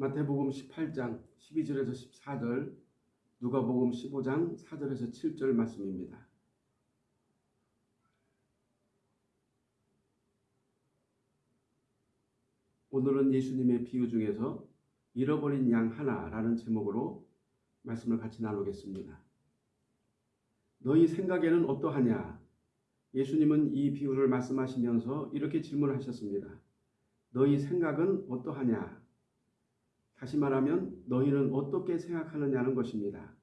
마태복음 18장 12절에서 14절, 누가복음 15장 4절에서 7절 말씀입니다. 오늘은 예수님의 비유 중에서 잃어버린 양 하나라는 제목으로 말씀을 같이 나누겠습니다. 너희 생각에는 어떠하냐? 예수님은 이 비유를 말씀하시면서 이렇게 질문하셨습니다. 너희 생각은 어떠하냐? 다시 말하면 너희는 어떻게 생각하느냐는 것입니다.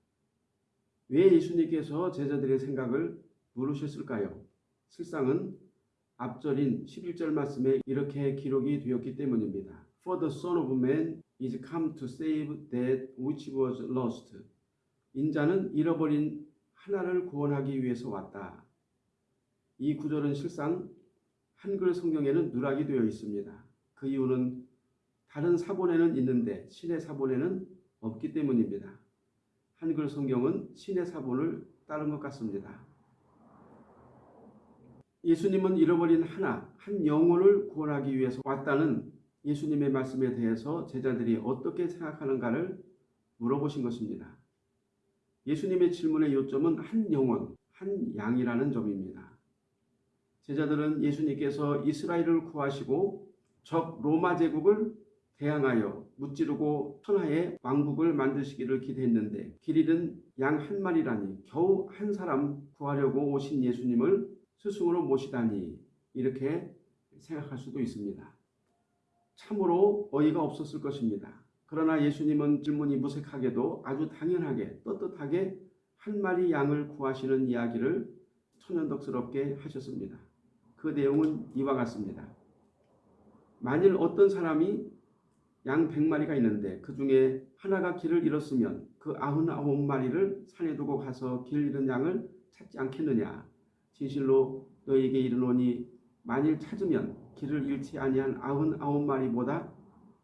왜 예수님께서 제자들의 생각을 물으셨을까요? 실상은 앞절인 11절 말씀에 이렇게 기록이 되었기 때문입니다. For the Son of Man is come to save that which was lost. 인자는 잃어버린 하나를 구원하기 위해서 왔다. 이 구절은 실상 한글 성경에는 누락이 되어 있습니다. 그 이유는 다른 사본에는 있는데 신의 사본에는 없기 때문입니다. 한글 성경은 신의 사본을 따른 것 같습니다. 예수님은 잃어버린 하나, 한 영혼을 구원하기 위해서 왔다는 예수님의 말씀에 대해서 제자들이 어떻게 생각하는가를 물어보신 것입니다. 예수님의 질문의 요점은 한 영혼, 한 양이라는 점입니다. 제자들은 예수님께서 이스라엘을 구하시고 적 로마 제국을 대항하여 무찌르고 천하의 왕국을 만드시기를 기대했는데 길 잃은 양 한 마리라니 겨우 한 사람 구하려고 오신 예수님을 스승으로 모시다니 이렇게 생각할 수도 있습니다. 참으로 어이가 없었을 것입니다. 그러나 예수님은 질문이 무색하게도 아주 당연하게 떳떳하게 한 마리 양을 구하시는 이야기를 천연덕스럽게 하셨습니다. 그 내용은 이와 같습니다. 만일 어떤 사람이 양 100마리가 있는데 그 중에 하나가 길을 잃었으면 그 99마리를 산에 두고 가서 길 잃은 양을 찾지 않겠느냐. 진실로 너에게 이르노니 만일 찾으면 길을 잃지 아니한 99마리보다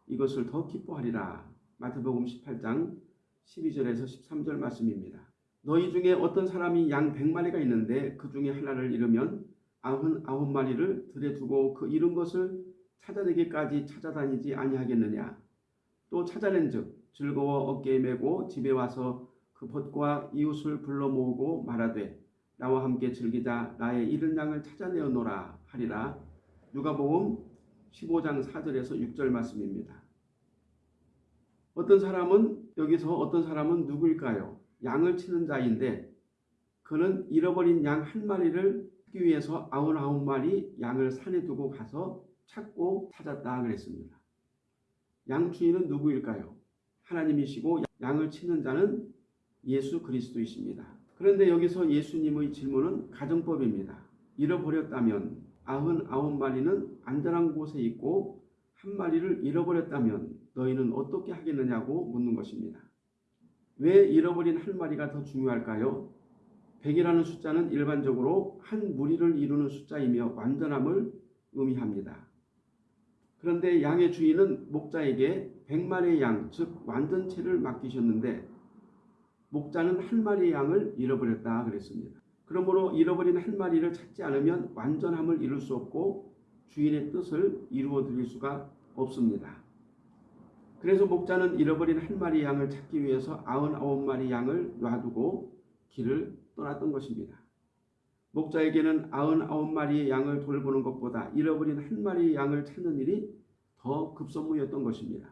이것을 더 기뻐하리라. 마태복음 18장 12절에서 13절 말씀입니다. 너희 중에 어떤 사람이 양 100마리가 있는데 그 중에 하나를 잃으면 99마리를 들에 두고 그 잃은 것을 찾아내기까지 찾아다니지 아니하겠느냐. 또 찾아낸 즉 즐거워 어깨에 메고 집에 와서 그 벗과 이웃을 불러 모으고 말하되 나와 함께 즐기자 나의 잃은 양을 찾아내어노라 하리라. 누가복음 15장 4절에서 6절 말씀입니다. 어떤 사람은 여기서 어떤 사람은 누구일까요? 양을 치는 자인데 그는 잃어버린 양 한 마리를 찾기 위해서 아흔아홉 마리 양을 산에 두고 가서 찾고 찾았다 그랬습니다. 양 주인은 누구일까요? 하나님이시고 양을 치는 자는 예수 그리스도이십니다. 그런데 여기서 예수님의 질문은 가정법입니다. 잃어버렸다면 아흔 아홉 마리는 안전한 곳에 있고 한 마리를 잃어버렸다면 너희는 어떻게 하겠느냐고 묻는 것입니다. 왜 잃어버린 한 마리가 더 중요할까요? 100이라는 숫자는 일반적으로 한 무리를 이루는 숫자이며 완전함을 의미합니다. 그런데 양의 주인은 목자에게 100마리의 양, 즉 완전체를 맡기셨는데 목자는 한 마리의 양을 잃어버렸다 그랬습니다. 그러므로 잃어버린 한 마리를 찾지 않으면 완전함을 이룰 수 없고 주인의 뜻을 이루어 드릴 수가 없습니다. 그래서 목자는 잃어버린 한 마리 양을 찾기 위해서 99마리 양을 놔두고 길을 떠났던 것입니다. 목자에게는 99마리의 양을 돌보는 것보다 잃어버린 한 마리의 양을 찾는 일이 더 급선무였던 것입니다.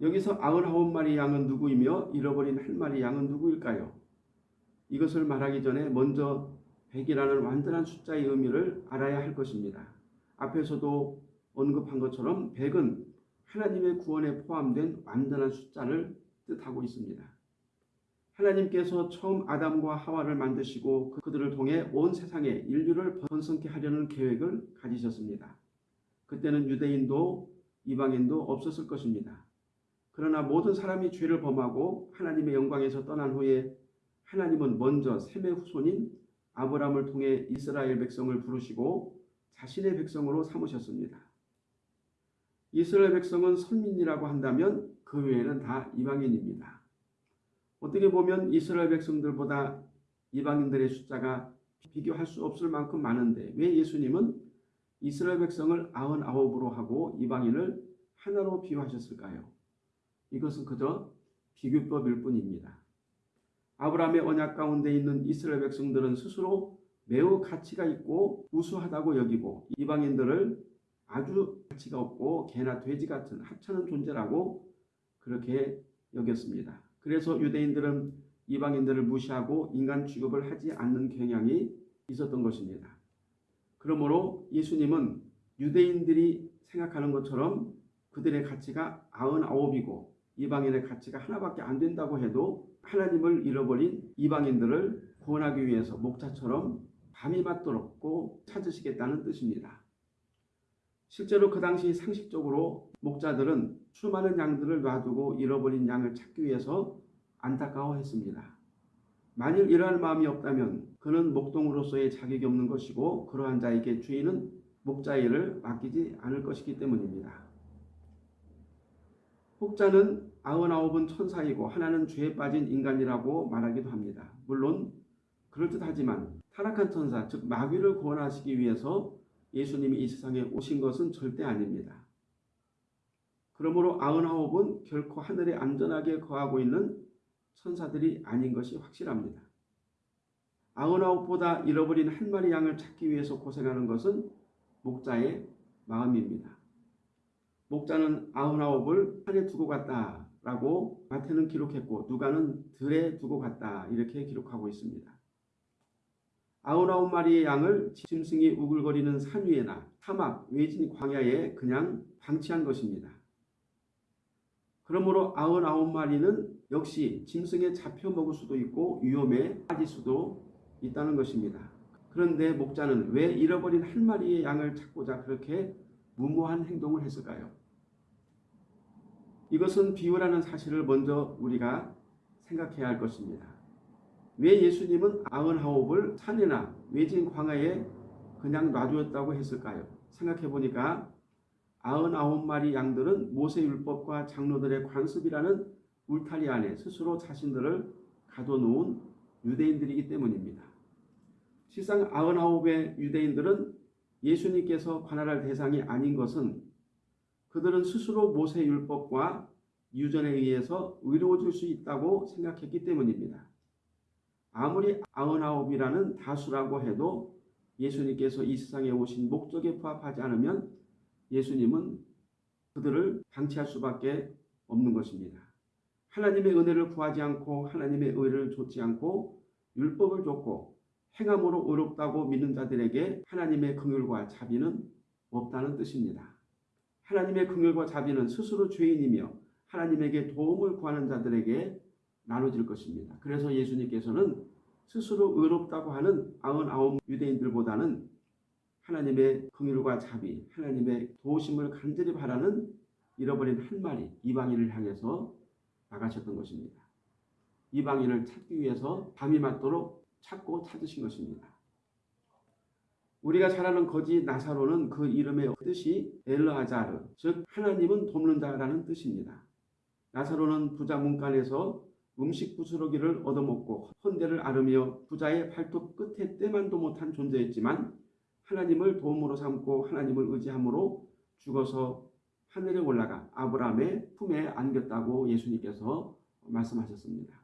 여기서 99마리 양은 누구이며 잃어버린 한 마리 양은 누구일까요? 이것을 말하기 전에 먼저 100이라는 완전한 숫자의 의미를 알아야 할 것입니다. 앞에서도 언급한 것처럼 100은 하나님의 구원에 포함된 완전한 숫자를 뜻하고 있습니다. 하나님께서 처음 아담과 하와를 만드시고 그들을 통해 온 세상에 인류를 번성케 하려는 계획을 가지셨습니다. 그때는 유대인도 이방인도 없었을 것입니다. 그러나 모든 사람이 죄를 범하고 하나님의 영광에서 떠난 후에 하나님은 먼저 셈의 후손인 아브라함을 통해 이스라엘 백성을 부르시고 자신의 백성으로 삼으셨습니다. 이스라엘 백성은 선민이라고 한다면 그 외에는 다 이방인입니다. 어떻게 보면 이스라엘 백성들보다 이방인들의 숫자가 비교할 수 없을 만큼 많은데 왜 예수님은 이스라엘 백성을 아흔아홉으로 하고 이방인을 하나로 비유하셨을까요? 이것은 그저 비교법일 뿐입니다. 아브라함의 언약 가운데 있는 이스라엘 백성들은 스스로 매우 가치가 있고 우수하다고 여기고 이방인들을 아주 가치가 없고 개나 돼지 같은 하찮은 존재라고 그렇게 여겼습니다. 그래서 유대인들은 이방인들을 무시하고 인간 취급을 하지 않는 경향이 있었던 것입니다. 그러므로 예수님은 유대인들이 생각하는 것처럼 그들의 가치가 아흔아홉이고 이방인의 가치가 하나밖에 안 된다고 해도 하나님을 잃어버린 이방인들을 구원하기 위해서 목자처럼 밤이 맞도록 꼭 찾으시겠다는 뜻입니다. 실제로 그 당시 상식적으로 목자들은 수많은 양들을 놔두고 잃어버린 양을 찾기 위해서 안타까워했습니다. 만일 이러한 마음이 없다면 그는 목동으로서의 자격이 없는 것이고 그러한 자에게 주인은 목자 일을 맡기지 않을 것이기 때문입니다. 혹자는 아흔아홉은 천사이고 하나는 죄에 빠진 인간이라고 말하기도 합니다. 물론 그럴듯하지만 타락한 천사, 즉 마귀를 구원하시기 위해서 예수님이 이 세상에 오신 것은 절대 아닙니다. 그러므로 아흔아홉은 결코 하늘에 안전하게 거하고 있는 천사들이 아닌 것이 확실합니다. 아흔아홉보다 잃어버린 한 마리 양을 찾기 위해서 고생하는 것은 목자의 마음입니다. 목자는 아흔아홉을 산에 두고 갔다 라고 마태는 기록했고 누가는 들에 두고 갔다 이렇게 기록하고 있습니다. 아흔아홉 마리의 양을 짐승이 우글거리는 산 위에나 사막, 외진 광야에 그냥 방치한 것입니다. 그러므로 아흔아홉 마리는 역시 짐승에 잡혀 먹을 수도 있고 위험에 빠질 수도 있다는 것입니다. 그런데 목자는 왜 잃어버린 한 마리의 양을 찾고자 그렇게 무모한 행동을 했을까요? 이것은 비유라는 사실을 먼저 우리가 생각해야 할 것입니다. 왜 예수님은 아흔아홉을 산이나 외진 광야에 그냥 놔두었다고 했을까요? 생각해 보니까 아흔아홉 마리 양들은 모세율법과 장로들의 관습이라는 울타리 안에 스스로 자신들을 가둬놓은 유대인들이기 때문입니다. 실상 아흔아홉의 유대인들은 예수님께서 관할할 대상이 아닌 것은 그들은 스스로 모세율법과 유전에 의해서 의로워질 수 있다고 생각했기 때문입니다. 아무리 아흔아홉이라는 다수라고 해도 예수님께서 이 세상에 오신 목적에 부합하지 않으면 예수님은 그들을 방치할 수밖에 없는 것입니다. 하나님의 은혜를 구하지 않고 하나님의 의를 좇지 않고 율법을 좇고 행함으로 의롭다고 믿는 자들에게 하나님의 긍휼과 자비는 없다는 뜻입니다. 하나님의 긍휼과 자비는 스스로 죄인이며 하나님에게 도움을 구하는 자들에게 나눠질 것입니다. 그래서 예수님께서는 스스로 의롭다고 하는 아흔아홉 유대인들보다는 하나님의 긍휼과 자비, 하나님의 도우심을 간절히 바라는 잃어버린 한 마리 이방인을 향해서 나가셨던 것입니다. 이방인을 찾기 위해서 밤이 맞도록 찾고 찾으신 것입니다. 우리가 잘 아는 거지 나사로는 그 이름의 뜻이 엘르아자르, 즉 하나님은 돕는 자라는 뜻입니다. 나사로는 부자 문간에서 음식 부스러기를 얻어먹고 헌대를 앓으며 부자의 발톱 끝에 때만도 못한 존재였지만 하나님을 도움으로 삼고 하나님을 의지함으로 죽어서 하늘에 올라가 아브라함의 품에 안겼다고 예수님께서 말씀하셨습니다.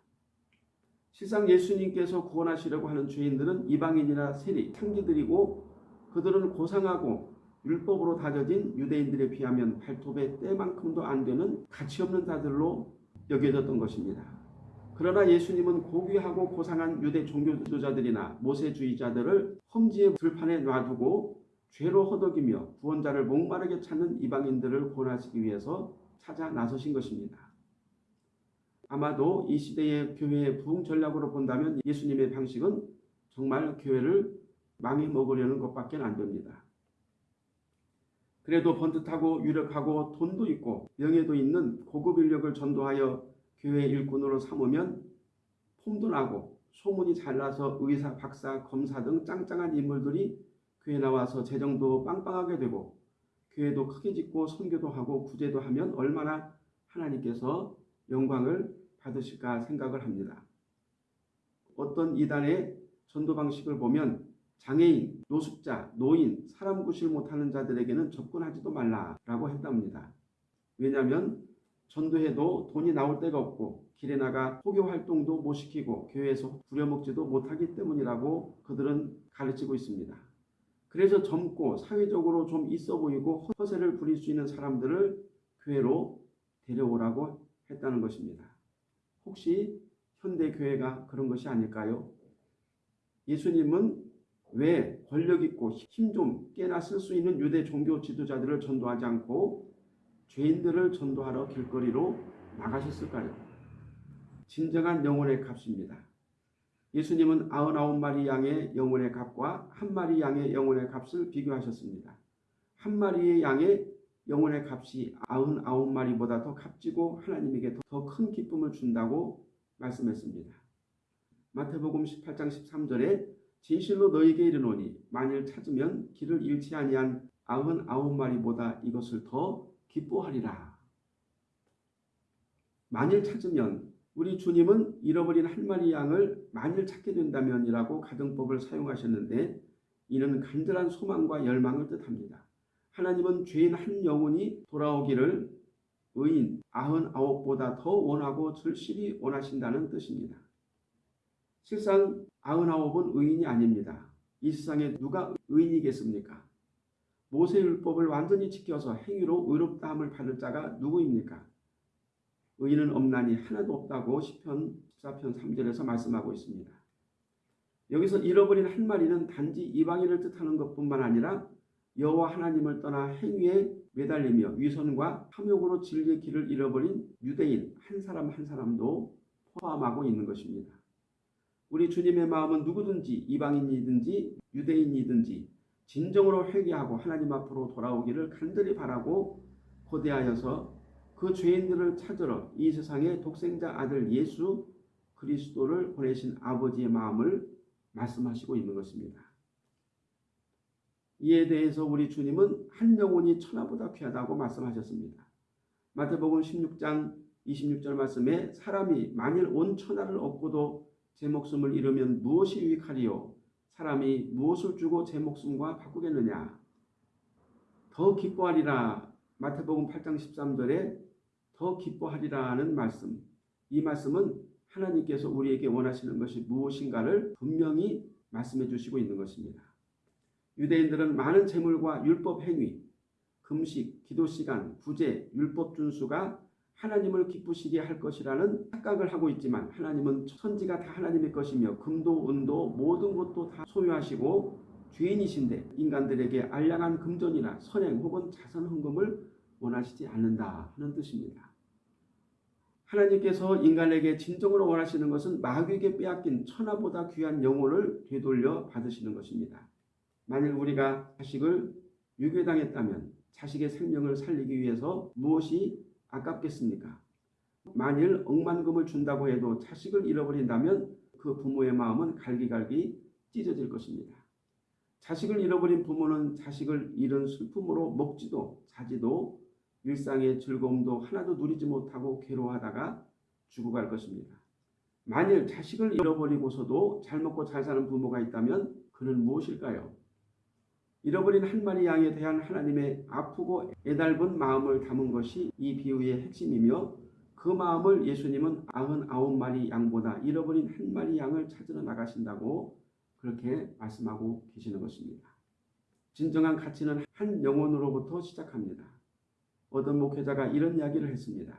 실상 예수님께서 구원하시려고 하는 죄인들은 이방인이나 세리, 창기들이고 그들은 고상하고 율법으로 다져진 유대인들에 비하면 발톱의 때만큼도 안 되는 가치없는 자들로 여겨졌던 것입니다. 그러나 예수님은 고귀하고 고상한 유대 종교 지도자들이나 모세주의자들을 험지의 들판에 놔두고 죄로 허덕이며 구원자를 목마르게 찾는 이방인들을 구원하시기 위해서 찾아 나서신 것입니다. 아마도 이 시대의 교회의 부흥 전략으로 본다면 예수님의 방식은 정말 교회를 망해 먹으려는 것밖에 안 됩니다. 그래도 번듯하고 유력하고 돈도 있고 명예도 있는 고급 인력을 전도하여 교회 일꾼으로 삼으면 폼도 나고 소문이 잘 나서 의사, 박사, 검사 등 짱짱한 인물들이 교회 나와서 재정도 빵빵하게 되고 교회도 크게 짓고 선교도 하고 구제도 하면 얼마나 하나님께서 영광을 받으실까 생각을 합니다. 어떤 이단의 전도 방식을 보면 장애인, 노숙자, 노인, 사람 구실 못하는 자들에게는 접근하지도 말라라고 했답니다. 왜냐하면 전도해도 돈이 나올 데가 없고 길에 나가 포교 활동도 못 시키고 교회에서 부려먹지도 못하기 때문이라고 그들은 가르치고 있습니다. 그래서 젊고 사회적으로 좀 있어 보이고 허세를 부릴 수 있는 사람들을 교회로 데려오라고 했다는 것입니다. 혹시 현대 교회가 그런 것이 아닐까요? 예수님은 왜 권력 있고 힘 좀 깨나 쓸 수 있는 유대 종교 지도자들을 전도하지 않고 죄인들을 전도하러 길거리로 나가셨을까요? 진정한 영혼의 값입니다. 예수님은 99마리 양의 영혼의 값과 한 마리 양의 영혼의 값을 비교하셨습니다. 한 마리의 양의 영혼의 값이 99마리보다 더 값지고 하나님에게 더 큰 기쁨을 준다고 말씀했습니다. 마태복음 18장 13절에 진실로 너에게 이르노니 만일 찾으면 길을 잃지 아니한 99마리보다 이것을 더 기뻐하리라. 만일 찾으면 우리 주님은 잃어버린 한 마리 양을 만일 찾게 된다면이라고 가정법을 사용하셨는데 이는 간절한 소망과 열망을 뜻합니다. 하나님은 죄인 한 영혼이 돌아오기를 의인 아흔 아홉보다 더 원하고 절실히 원하신다는 뜻입니다. 실상 아흔 아홉은 의인이 아닙니다. 이 세상에 누가 의인이겠습니까? 모세 율법을 완전히 지켜서 행위로 의롭다함을 받을 자가 누구입니까? 의인은 없나니 하나도 없다고 시편 14편 3절에서 말씀하고 있습니다. 여기서 잃어버린 한 마리는 단지 이방인을 뜻하는 것뿐만 아니라 여호와 하나님을 떠나 행위에 매달리며 위선과 탐욕으로 진리의 길을 잃어버린 유대인 한 사람 한 사람도 포함하고 있는 것입니다. 우리 주님의 마음은 누구든지 이방인이든지 유대인이든지 진정으로 회개하고 하나님 앞으로 돌아오기를 간절히 바라고 고대하여서 그 죄인들을 찾으러 이 세상의 독생자 아들 예수 그리스도를 보내신 아버지의 마음을 말씀하시고 있는 것입니다. 이에 대해서 우리 주님은 한 영혼이 천하보다 귀하다고 말씀하셨습니다. 마태복음 16장 26절 말씀에 사람이 만일 온 천하를 얻고도 제 목숨을 잃으면 무엇이 유익하리요? 사람이 무엇을 주고 제 목숨과 바꾸겠느냐? 더 기뻐하리라. 마태복음 8장 13절에 더 기뻐하리라는 말씀. 이 말씀은 하나님께서 우리에게 원하시는 것이 무엇인가를 분명히 말씀해 주시고 있는 것입니다. 유대인들은 많은 재물과 율법 행위, 금식, 기도 시간, 구제, 율법 준수가 하나님을 기쁘시게 할 것이라는 착각을 하고 있지만 하나님은 천지가 다 하나님의 것이며 금도 은도 모든 것도 다 소유하시고 주인이신데 인간들에게 알량한 금전이나 선행 혹은 자선 헌금을 원하시지 않는다 하는 뜻입니다. 하나님께서 인간에게 진정으로 원하시는 것은 마귀에게 빼앗긴 천하보다 귀한 영혼을 되돌려 받으시는 것입니다. 만일 우리가 자식을 유괴당했다면 자식의 생명을 살리기 위해서 무엇이 아깝겠습니까? 만일 억만금을 준다고 해도 자식을 잃어버린다면 그 부모의 마음은 갈기갈기 찢어질 것입니다. 자식을 잃어버린 부모는 자식을 잃은 슬픔으로 먹지도 자지도 일상의 즐거움도 하나도 누리지 못하고 괴로워하다가 죽어갈 것입니다. 만일 자식을 잃어버리고서도 잘 먹고 잘 사는 부모가 있다면 그는 무엇일까요? 잃어버린 한 마리 양에 대한 하나님의 아프고 애달은 마음을 담은 것이 이 비유의 핵심이며 그 마음을 예수님은 아흔 아홉 마리 양보다 잃어버린 한 마리 양을 찾으러 나가신다고 그렇게 말씀하고 계시는 것입니다. 진정한 가치는 한 영혼으로부터 시작합니다. 어떤 목회자가 이런 이야기를 했습니다.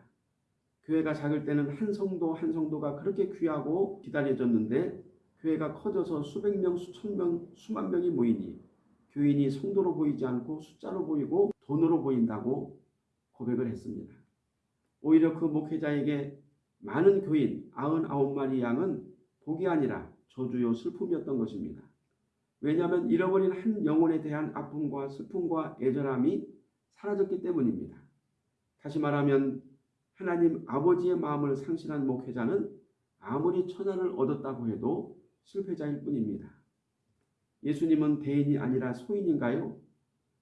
교회가 작을 때는 한 성도 한 성도가 그렇게 귀하고 기다려졌는데 교회가 커져서 수백 명, 수천 명, 수만 명이 모이니 교인이 성도로 보이지 않고 숫자로 보이고 돈으로 보인다고 고백을 했습니다. 오히려 그 목회자에게 많은 교인 99마리 양은 복이 아니라 저주요 슬픔이었던 것입니다. 왜냐하면 잃어버린 한 영혼에 대한 아픔과 슬픔과 애절함이 사라졌기 때문입니다. 다시 말하면 하나님 아버지의 마음을 상실한 목회자는 아무리 천하를 얻었다고 해도 실패자일 뿐입니다. 예수님은 대인이 아니라 소인인가요?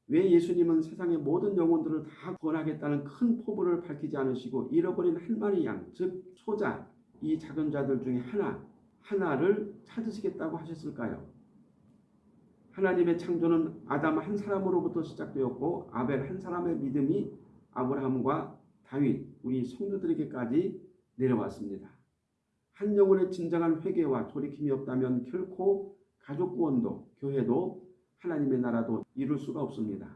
왜 예수님은 세상의 모든 영혼들을 다 구원하겠다는 큰 포부를 밝히지 않으시고 잃어버린 한 마리 양, 즉 소자, 이 작은 자들 중에 하나, 하나를 찾으시겠다고 하셨을까요? 하나님의 창조는 아담 한 사람으로부터 시작되었고 아벨 한 사람의 믿음이 아브라함과 다윗, 우리 성도들에게까지 내려왔습니다. 한 영혼의 진정한 회개와 돌이킴이 없다면 결코 가족 구원도 교회도 하나님의 나라도 이룰 수가 없습니다.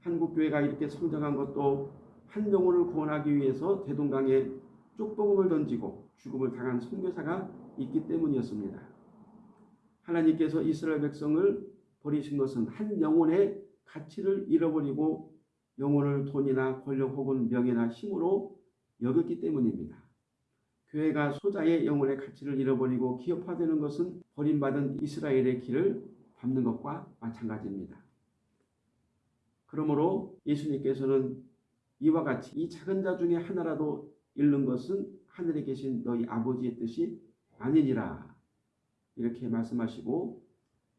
한국 교회가 이렇게 성장한 것도 한 영혼을 구원하기 위해서 대동강에 쪽복음을 던지고 죽음을 당한 선교사가 있기 때문이었습니다. 하나님께서 이스라엘 백성을 버리신 것은 한 영혼의 가치를 잃어버리고 영혼을 돈이나 권력 혹은 명예나 힘으로 여겼기 때문입니다. 교회가 소자의 영혼의 가치를 잃어버리고 기업화되는 것은 버림받은 이스라엘의 길을 밟는 것과 마찬가지입니다. 그러므로 예수님께서는 이와 같이 이 작은 자 중에 하나라도 잃는 것은 하늘에 계신 너희 아버지의 뜻이 아니니라 이렇게 말씀하시고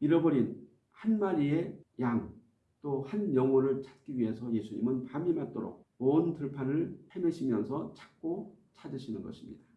잃어버린 한 마리의 양 또 한 영혼을 찾기 위해서 예수님은 밤이 맞도록 온 들판을 헤매시면서 찾고 찾으시는 것입니다.